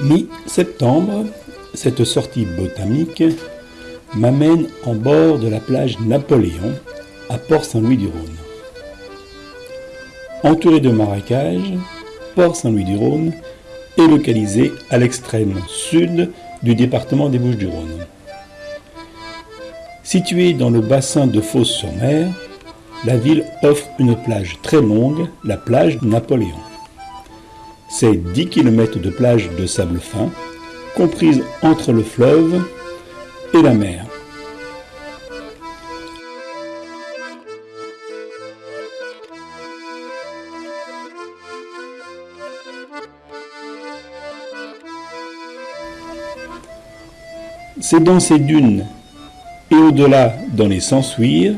Mi-septembre, cette sortie botanique m'amène en bord de la plage Napoléon à Port-Saint-Louis-du-Rhône. Entouré de marécages, Port-Saint-Louis-du-Rhône est localisé à l'extrême sud du département des Bouches-du-Rhône. Située dans le bassin de Fos-sur-Mer, la ville offre une plage très longue, la plage Napoléon. C'est 10 km de plage de sable fin, comprise entre le fleuve et la mer. C'est dans ces dunes et au-delà dans les Sansuires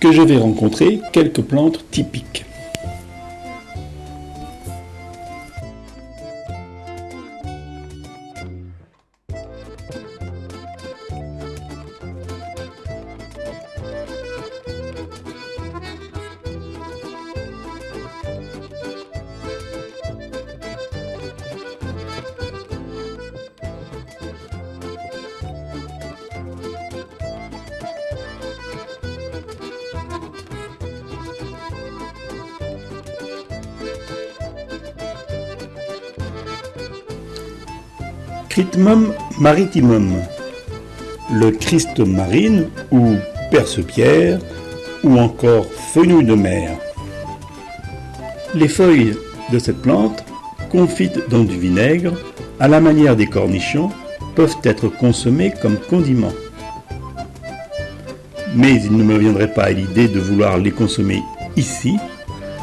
que je vais rencontrer quelques plantes typiques. Critmum maritimum, le Christ marine ou perce-pierre ou encore fenouil de mer. Les feuilles de cette plante, confites dans du vinaigre, à la manière des cornichons, peuvent être consommées comme condiments. Mais il ne me viendrait pas à l'idée de vouloir les consommer ici,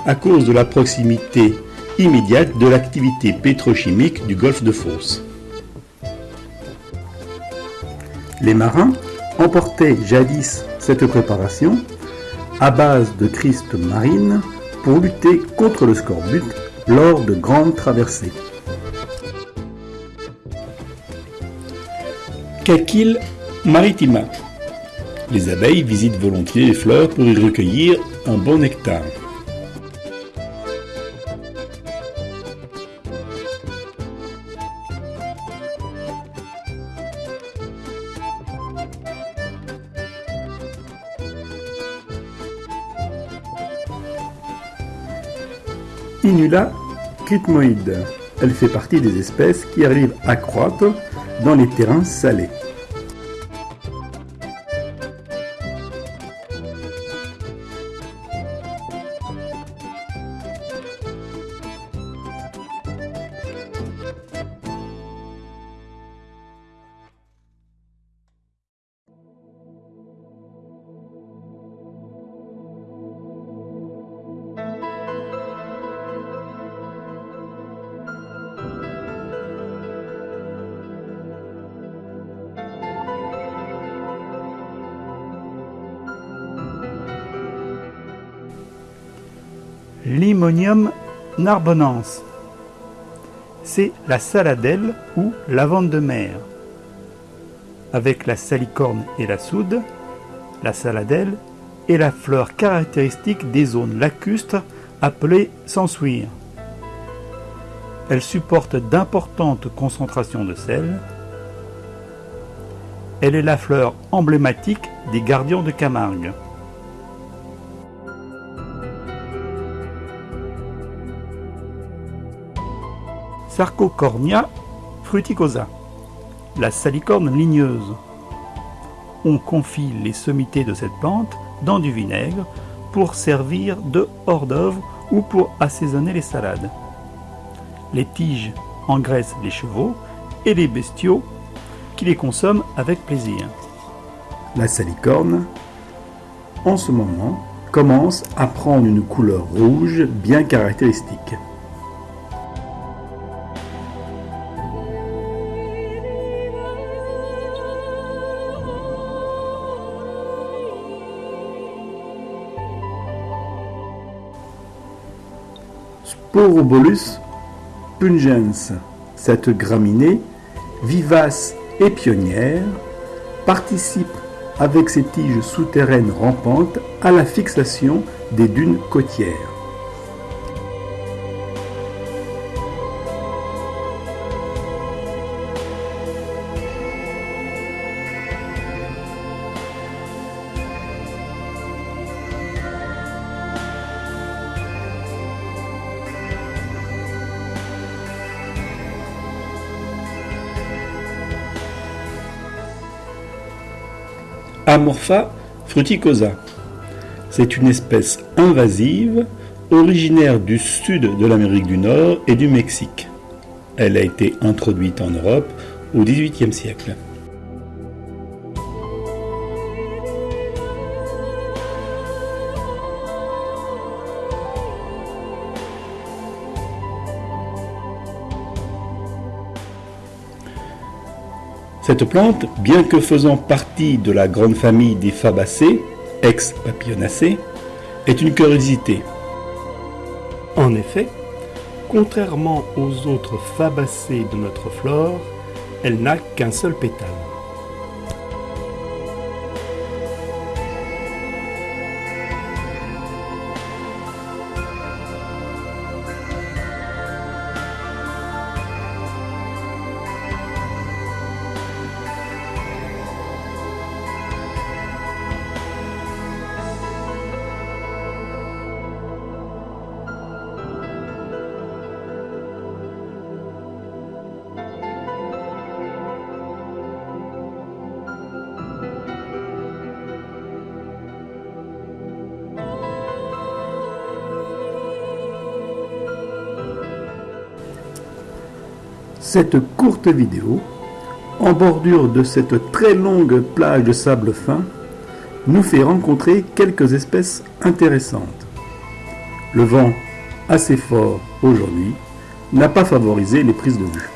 à cause de la proximité immédiate de l'activité pétrochimique du golfe de Fos. Les marins emportaient jadis cette préparation à base de Christ marine pour lutter contre le scorbut lors de grandes traversées. Caquil maritima. Les abeilles visitent volontiers les fleurs pour y recueillir un bon nectar. Inula crypmoide. Elle fait partie des espèces qui arrivent à croître dans les terrains salés. Limonium narbonense. C'est la saladelle ou lavande de mer. Avec la salicorne et la soude, la saladelle est la fleur caractéristique des zones lacustres appelées sensuires. Elle supporte d'importantes concentrations de sel. Elle est la fleur emblématique des gardiens de Camargue. Sarcocornia fruticosa, la salicorne ligneuse. On confie les sommités de cette plante dans du vinaigre pour servir de hors d'oeuvre ou pour assaisonner les salades. Les tiges engraissent les chevaux et les bestiaux qui les consomment avec plaisir. La salicorne, en ce moment, commence à prendre une couleur rouge bien caractéristique. Sporobolus pungens. Cette graminée, vivace et pionnière, participe avec ses tiges souterraines rampantes à la fixation des dunes côtières. Amorpha fruticosa. C'est une espèce invasive originaire du sud de l'Amérique du Nord et du Mexique. Elle a été introduite en Europe au XVIIIe siècle. Cette plante, bien que faisant partie de la grande famille des Fabacées, ex-Papillonacées, est une curiosité. En effet, contrairement aux autres Fabacées de notre flore, elle n'a qu'un seul pétale. Cette courte vidéo, en bordure de cette très longue plage de sable fin, nous fait rencontrer quelques espèces intéressantes. Le vent, assez fort aujourd'hui, n'a pas favorisé les prises de vue.